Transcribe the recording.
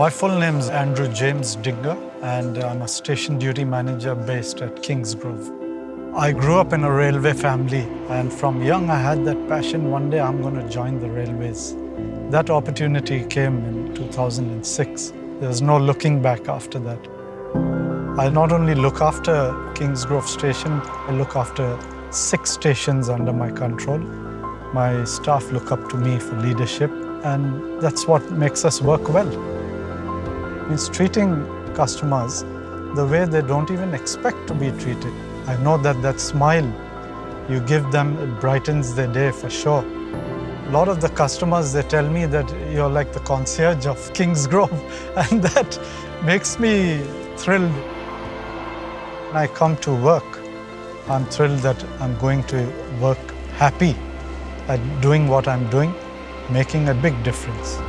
My full name is Andrew James Digger and I'm a station duty manager based at Kingsgrove. I grew up in a railway family and from young I had that passion one day I'm going to join the railways. That opportunity came in 2006. There was no looking back after that. I not only look after Kingsgrove station, I look after six stations under my control. My staff look up to me for leadership and that's what makes us work well means treating customers the way they don't even expect to be treated. I know that that smile you give them, it brightens their day for sure. A lot of the customers, they tell me that you're like the concierge of Kingsgrove and that makes me thrilled. When I come to work, I'm thrilled that I'm going to work happy at doing what I'm doing, making a big difference.